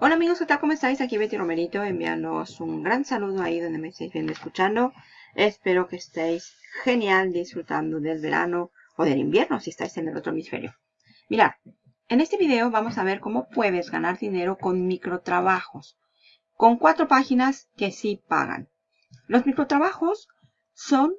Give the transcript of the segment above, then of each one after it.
Hola amigos, ¿qué tal? ¿Cómo estáis? Aquí Betty Romerito enviándoos un gran saludo ahí donde me estáis viendo escuchando. Espero que estéis genial disfrutando del verano o del invierno si estáis en el otro hemisferio. Mirad, en este video vamos a ver cómo puedes ganar dinero con microtrabajos. Con cuatro páginas que sí pagan. Los microtrabajos son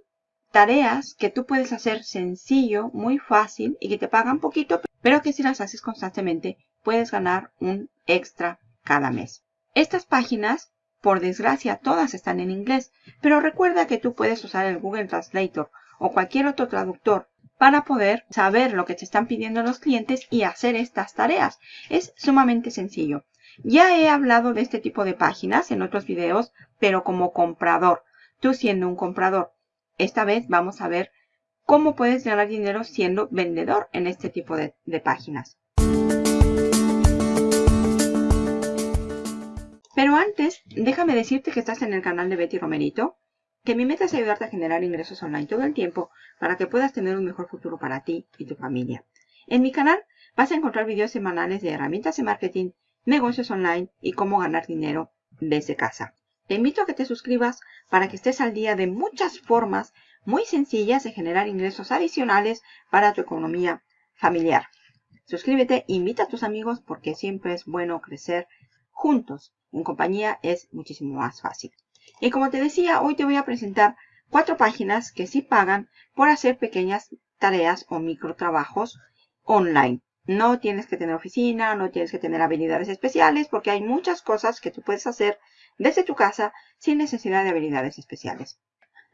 tareas que tú puedes hacer sencillo, muy fácil y que te pagan poquito, pero que si las haces constantemente puedes ganar un extra cada mes. Estas páginas, por desgracia, todas están en inglés, pero recuerda que tú puedes usar el Google Translator o cualquier otro traductor para poder saber lo que te están pidiendo los clientes y hacer estas tareas. Es sumamente sencillo. Ya he hablado de este tipo de páginas en otros videos, pero como comprador, tú siendo un comprador. Esta vez vamos a ver cómo puedes ganar dinero siendo vendedor en este tipo de, páginas. Pero antes, déjame decirte que estás en el canal de Betty Romerito, que mi meta es ayudarte a generar ingresos online todo el tiempo para que puedas tener un mejor futuro para ti y tu familia. En mi canal vas a encontrar videos semanales de herramientas de marketing, negocios online y cómo ganar dinero desde casa. Te invito a que te suscribas para que estés al día de muchas formas muy sencillas de generar ingresos adicionales para tu economía familiar. Suscríbete, invita a tus amigos porque siempre es bueno crecer juntos. En compañía es muchísimo más fácil. Y como te decía, hoy te voy a presentar cuatro páginas que sí pagan por hacer pequeñas tareas o microtrabajos online. No tienes que tener oficina, no tienes que tener habilidades especiales porque hay muchas cosas que tú puedes hacer desde tu casa sin necesidad de habilidades especiales.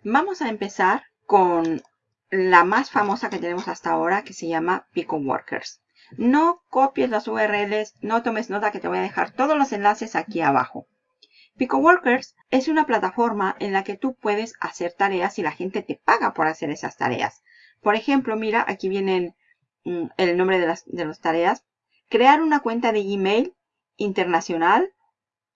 Vamos a empezar con la más famosa que tenemos hasta ahora que se llama Pico Workers. No copies las URLs, no tomes nota que te voy a dejar todos los enlaces aquí abajo. Pico Workers es una plataforma en la que tú puedes hacer tareas y la gente te paga por hacer esas tareas. Por ejemplo, mira, aquí viene mm, el nombre de las, de tareas. Crear una cuenta de email internacional,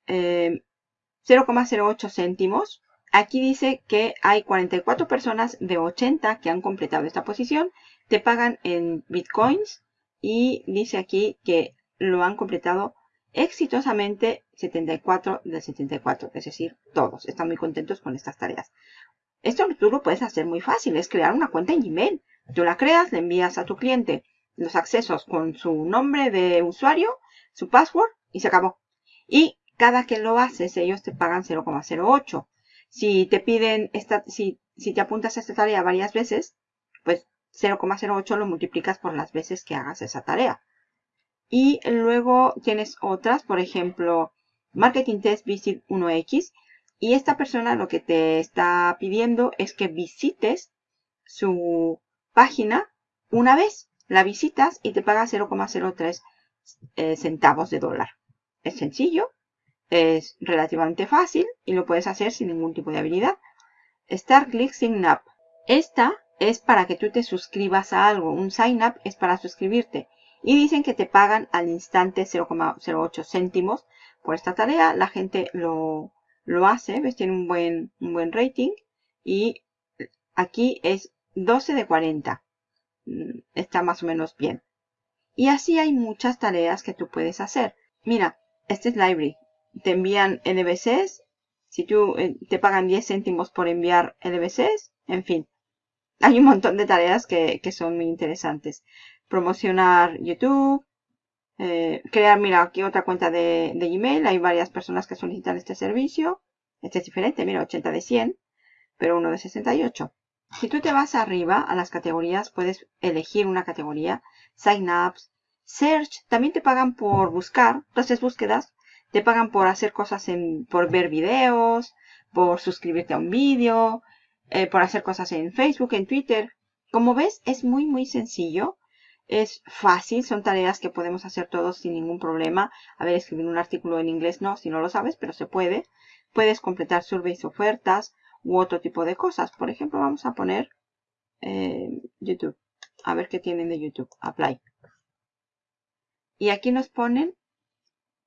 0,08 eh, céntimos. Aquí dice que hay 44 personas de 80 que han completado esta posición. Te pagan en bitcoins y dice aquí que lo han completado exitosamente 74 de 74, es decir, todos están muy contentos con estas tareas. Esto tú lo puedes hacer muy fácil, es crear una cuenta en Gmail. Tú la creas, le envías a tu cliente los accesos con su nombre de usuario, su password y se acabó. Y cada que lo haces, ellos te pagan 0,08. Si te piden esta, si, si te apuntas a esta tarea varias veces, pues 0,08 lo multiplicas por las veces que hagas esa tarea. Y luego tienes otras, por ejemplo, Marketing Test Visit 1X. Y esta persona lo que te está pidiendo es que visites su página una vez. La visitas y te paga 0,03 eh, centavos de dólar. Es sencillo, es relativamente fácil y lo puedes hacer sin ningún tipo de habilidad. Start Click Sign Up. Esta es para que tú te suscribas a algo. Un sign up es para suscribirte. Y dicen que te pagan al instante 0,08 céntimos por esta tarea. La gente lo, lo hace, ves, tiene un buen, un buen rating. Y aquí es 12 de 40. Mm, está más o menos bien. Y así hay muchas tareas que tú puedes hacer. Mira, este es Library. Te envían LBCs. Si tú eh, te pagan 10 céntimos por enviar LBCs, en fin hay un montón de tareas que, son muy interesantes. Promocionar YouTube, eh, crear, mira, aquí otra cuenta de, de, Gmail. Hay varias personas que solicitan este servicio. Este es diferente, mira, 80 de 100, pero uno de 68. Si tú te vas arriba a las categorías, puedes elegir una categoría. Sign ups, search, también te pagan por buscar, entonces búsquedas. Te pagan por hacer cosas en, por ver videos, por suscribirte a un vídeo, eh, por hacer cosas en Facebook, en Twitter. Como ves, es muy, muy sencillo. Es fácil, son tareas que podemos hacer todos sin ningún problema. A ver, escribir un artículo en inglés no, si no lo sabes, pero se puede. Puedes completar surveys, ofertas u otro tipo de cosas. Por ejemplo, vamos a poner eh, YouTube. A ver qué tienen de YouTube. Apply. Y aquí nos ponen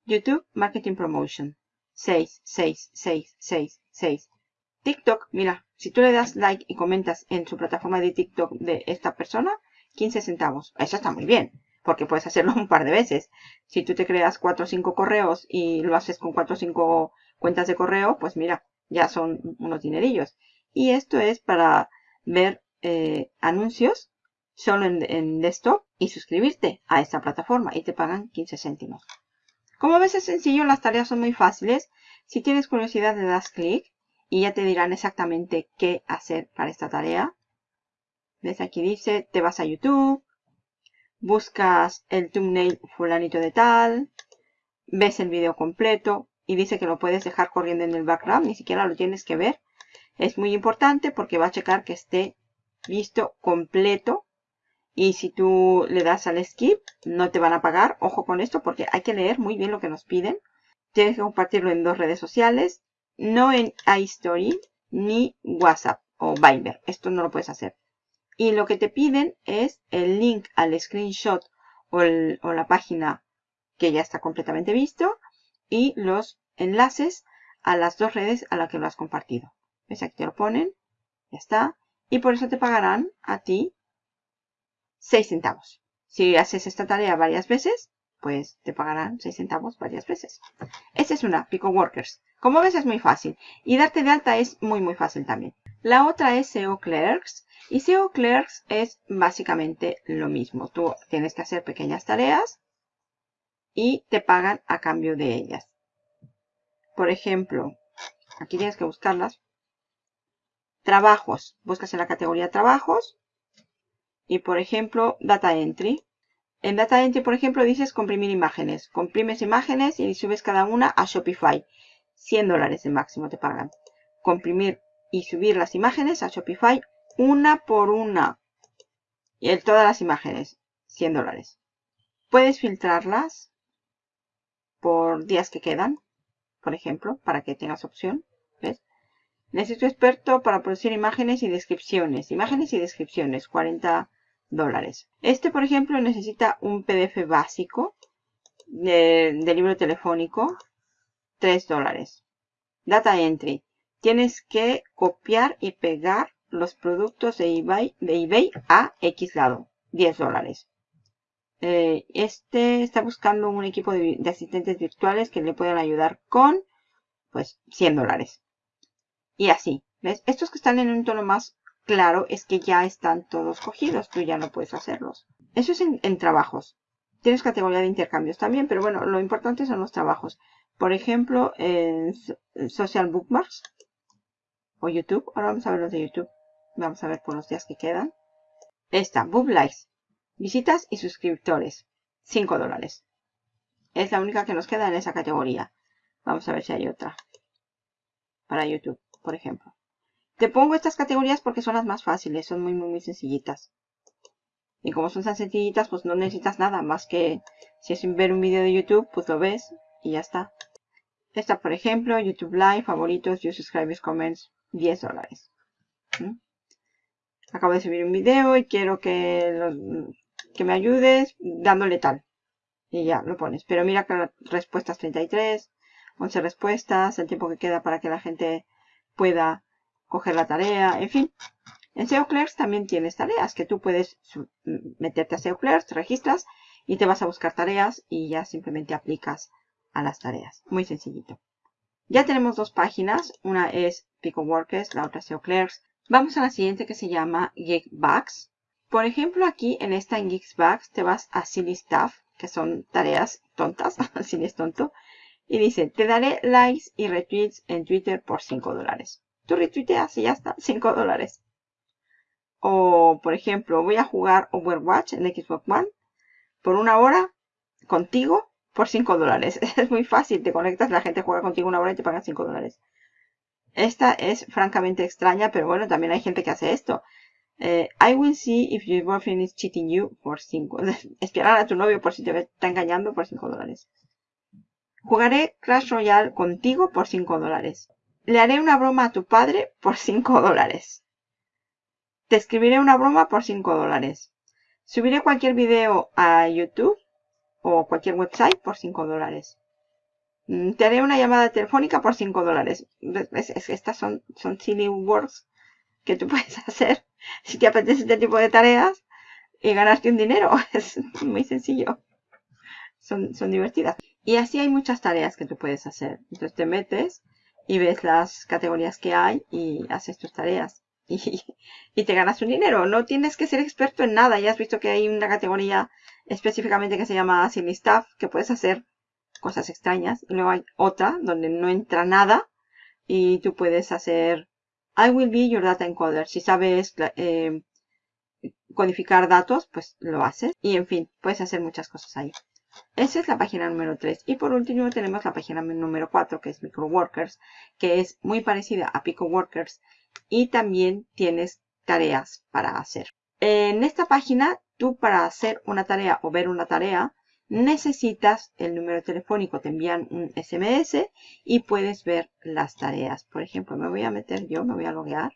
YouTube Marketing Promotion. 6, 6, 6, 6, 6. TikTok, mira, si tú le das like y comentas en su plataforma de TikTok de esta persona, 15 centavos. Eso está muy bien. porque puedes hacerlo un par de veces. Si tú te creas 4 o 5 correos y lo haces con 4 o 5 cuentas de correo, pues mira, ya son unos dinerillos. Y esto es para ver eh, anuncios solo en, en, desktop y suscribirte a esta plataforma y te pagan 15 céntimos. Como ves es sencillo, las tareas son muy fáciles. Si tienes curiosidad le das clic y ya te dirán exactamente qué hacer para esta tarea. ¿Ves? Aquí dice, te vas a YouTube, buscas el thumbnail fulanito de tal, ves el video completo y dice que lo puedes dejar corriendo en el background, ni siquiera lo tienes que ver. Es muy importante porque va a checar que esté visto completo y si tú le das al skip no te van a pagar. Ojo con esto porque hay que leer muy bien lo que nos piden. Tienes que compartirlo en dos redes sociales, no en iStory ni WhatsApp o Viber. Esto no lo puedes hacer. Y lo que te piden es el link al screenshot o, la página que ya está completamente visto y los enlaces a las dos redes a las que lo has compartido. ¿Ves? Aquí te lo ponen. Ya está. Y por eso te pagarán a ti 6 centavos. Si haces esta tarea varias veces, pues te pagarán 6 centavos varias veces. Esta es una, Pico Workers. Como ves es muy fácil. Y darte de alta es muy muy fácil también. La otra es SEO Clerks. Y SEO Clerks es básicamente lo mismo. Tú tienes que hacer pequeñas tareas y te pagan a cambio de ellas. Por ejemplo, aquí tienes que buscarlas. Trabajos. Buscas en la categoría trabajos. Y por ejemplo, Data Entry. En Data Entry, por ejemplo, dices comprimir imágenes. Comprimes imágenes y subes cada una a Shopify. 100 dólares de máximo te pagan. Comprimir y subir las imágenes a Shopify una por una. Y todas las imágenes. 100 dólares. Puedes filtrarlas por días que quedan, por ejemplo, para que tengas opción. ¿Ves? Necesito experto para producir imágenes y descripciones. Imágenes y descripciones, 40 dólares. Este, por ejemplo, necesita un PDF básico de, libro telefónico, 3 dólares. Data Entry. Tienes que copiar y pegar los productos de eBay, a X lado, 10 dólares. Eh, este está buscando un equipo de, asistentes virtuales que le puedan ayudar con, pues, 100 dólares. Y así, ¿ves? Estos que están en un tono más claro es que ya están todos cogidos, tú ya no puedes hacerlos. Eso es en, trabajos. Tienes categoría de intercambios también, pero bueno, lo importante son los trabajos. Por ejemplo, en Social Bookmarks o YouTube. Ahora vamos a ver los de YouTube. Vamos a ver por los días que quedan. Esta, Book Likes. Visitas y suscriptores. 5 dólares. Es la única que nos queda en esa categoría. Vamos a ver si hay otra. Para YouTube, por ejemplo. Te pongo estas categorías porque son las más fáciles. Son muy, muy, muy sencillitas. Y como son tan sencillitas, pues no necesitas nada más que si es ver un vídeo de YouTube, pues lo ves y ya está. Esta, por ejemplo, YouTube Live, favoritos, you subscribers, comments, 10 dólares. ¿Mm? Acabo de subir un video y quiero que que me ayudes dándole tal. Y ya lo pones. Pero mira que respuestas 33, 11 respuestas, el tiempo que queda para que la gente pueda coger la tarea, en fin. En SEO Clerks también tienes tareas que tú puedes meterte a SEO Clerks, te registras y te vas a buscar tareas y ya simplemente aplicas a las tareas. Muy sencillito. Ya tenemos dos páginas. Una es Pico Workers, la otra es. Vamos a la siguiente que se llama Geekbugs. Por ejemplo, aquí en esta en Geeksbugs te vas a Silly Stuff, que son tareas tontas, Silly es tonto, y dice, te daré likes y retweets en Twitter por 5 dólares. Tú retuiteas y ya está, 5 dólares. O, por ejemplo, voy a jugar Overwatch en Xbox One por una hora contigo por 5 dólares. Es muy fácil, te conectas, la gente juega contigo una hora y te pagan 5 dólares. Esta es francamente extraña, pero bueno, también hay gente que hace esto. Eh, I will see if your boyfriend is cheating you por 5. Esperar a tu novio por si te está engañando por 5 dólares. Jugaré Clash Royale contigo por 5 dólares. Le haré una broma a tu padre por 5 dólares. Te escribiré una broma por 5 dólares. Subiré cualquier video a YouTube o cualquier website por 5 dólares. Mm, te haré una llamada telefónica por 5 dólares. Estas son, son silly words que tú puedes hacer si te apetece este tipo de tareas y ganarte un dinero. Es muy sencillo. Son, son divertidas. Y así hay muchas tareas que tú puedes hacer. Entonces te metes y ves las categorías que hay y haces tus tareas. Y, te ganas un dinero. No tienes que ser experto en nada. Ya has visto que hay una categoría específicamente que se llama Silly Stuff, que puedes hacer cosas extrañas. Y luego hay otra donde no entra nada y tú puedes hacer I will be your data encoder. Si sabes eh, codificar datos, pues lo haces. Y en fin, puedes hacer muchas cosas ahí. Esa es la página número 3. Y por último tenemos la página número 4, que es MicroWorkers, que es muy parecida a PicoWorkers. Y también tienes tareas para hacer. En esta página, tú para hacer una tarea o ver una tarea, necesitas el número telefónico, te envían un SMS y puedes ver las tareas. Por ejemplo, me voy a meter yo, me voy a loguear.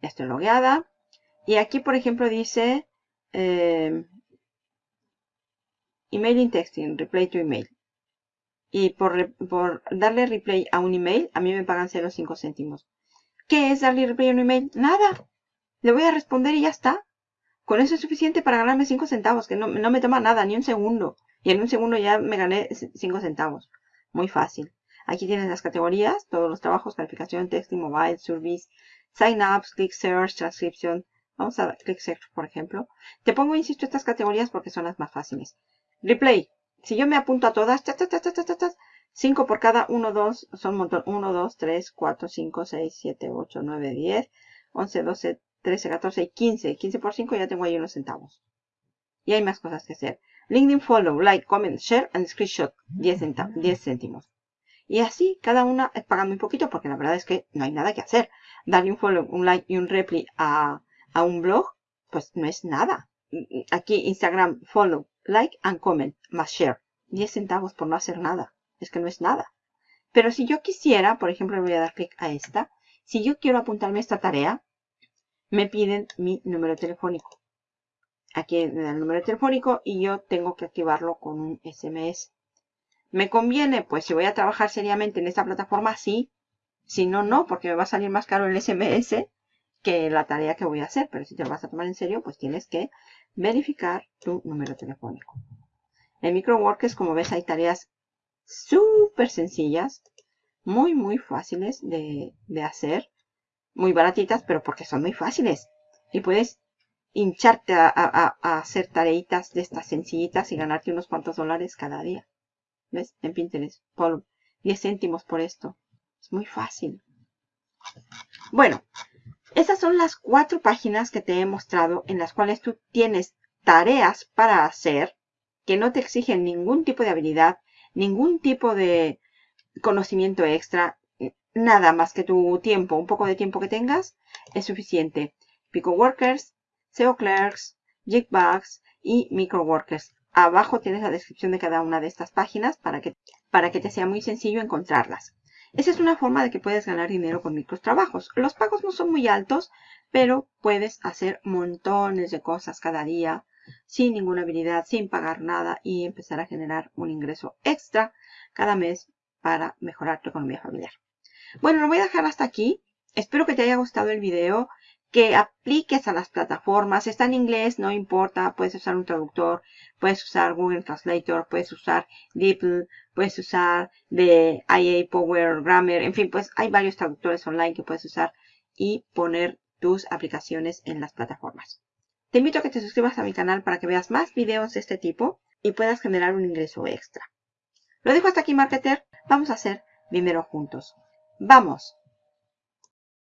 Ya estoy logueada. Y aquí, por ejemplo, dice eh, Emailing Texting, Replay to Email. Y por, darle replay a un email, a mí me pagan 0,5 céntimos. ¿Qué es darle replay a un email? Nada. Le voy a responder y ya está. Con eso es suficiente para ganarme 5 centavos, que no, no me toma nada, ni un segundo. Y en un segundo ya me gané 5 centavos. Muy fácil. Aquí tienes las categorías, todos los trabajos, calificación, texting, mobile, service, sign ups, click search, transcription. Vamos a click search, por ejemplo. Te pongo, insisto, estas categorías porque son las más fáciles. Replay. Si yo me apunto a todas, 5 por cada 1, 2, son un montón. 1, 2, 3, 4, 5, 6, 7, 8, 9, 10, 11, 12, 13, 14 y 15. 15 por 5 ya tengo ahí unos centavos. Y hay más cosas que hacer. LinkedIn follow, like, comment, share and screenshot. 10, 10 céntimos. Y así cada una es pagando un poquito porque la verdad es que no hay nada que hacer. Darle un follow, un like y un reply a, a un blog, pues no es nada. Aquí Instagram follow, like and comment más share. 10 centavos por no hacer nada. Es que no es nada. Pero si yo quisiera, por ejemplo, le voy a dar clic a esta. Si yo quiero apuntarme a esta tarea, me piden mi número telefónico aquí en el número telefónico y yo tengo que activarlo con un SMS. ¿Me conviene? Pues si voy a trabajar seriamente en esta plataforma, sí. Si no, no, porque me va a salir más caro el SMS que la tarea que voy a hacer. Pero si te lo vas a tomar en serio, pues tienes que verificar tu número telefónico. En MicroWorkers, como ves, hay tareas súper sencillas, muy, muy fáciles de, de hacer, muy baratitas, pero porque son muy fáciles. Y puedes hincharte a, hacer tareitas de estas sencillitas y ganarte unos cuantos dólares cada día. ¿Ves? En Pinterest. Por 10 céntimos por esto. Es muy fácil. Bueno, esas son las cuatro páginas que te he mostrado en las cuales tú tienes tareas para hacer que no te exigen ningún tipo de habilidad, ningún tipo de conocimiento extra, nada más que tu tiempo, un poco de tiempo que tengas, es suficiente. Pico Workers SEO Clerks, Jigbugs y Microworkers. Abajo tienes la descripción de cada una de estas páginas para que, para que te sea muy sencillo encontrarlas. Esa es una forma de que puedes ganar dinero con microtrabajos. Los pagos no son muy altos, pero puedes hacer montones de cosas cada día sin ninguna habilidad, sin pagar nada y empezar a generar un ingreso extra cada mes para mejorar tu economía familiar. Bueno, lo voy a dejar hasta aquí. Espero que te haya gustado el video que apliques a las plataformas. Está en inglés, no importa. Puedes usar un traductor, puedes usar Google Translator, puedes usar DeepL, puedes usar de IA Power Grammar. En fin, pues hay varios traductores online que puedes usar y poner tus aplicaciones en las plataformas. Te invito a que te suscribas a mi canal para que veas más videos de este tipo y puedas generar un ingreso extra. Lo dejo hasta aquí, marketer. Vamos a hacer dinero juntos. ¡Vamos!